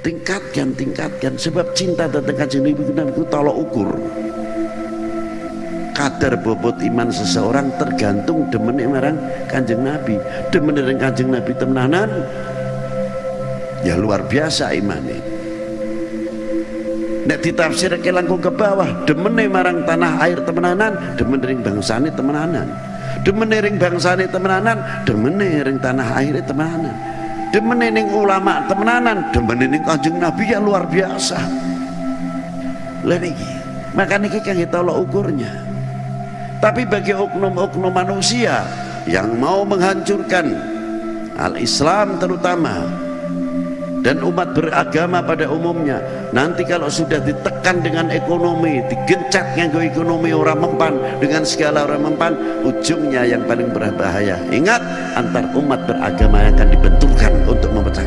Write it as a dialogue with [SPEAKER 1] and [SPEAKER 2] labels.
[SPEAKER 1] tingkatkan tingkatkan. Sebab cinta tentang kanjeng Nabi itu tolok ukur. Kadar bobot iman seseorang tergantung demen marang kanjeng Nabi. Demen kanjeng Nabi temenanan ya luar biasa imannya nek ditafsir ke langkung ke bawah demen marang tanah air temenanan demen ring bangsane temenanan. Demen ring bangsane temenanan demen ring tanah air temenanan demen ning ulama temenanan. Demen ning kanjeng Nabi ya luar biasa. Lah niki makanya kita kita lo ukurnya. Tapi bagi oknum-oknum manusia yang mau menghancurkan al-Islam terutama dan umat beragama pada umumnya nanti kalau sudah ditekan dengan ekonomi digencet nganggo ekonomi orang mempan dengan segala orang mempan ujungnya yang paling berbahaya. Ingat antar umat beragama yang akan dibenturkan untuk memecah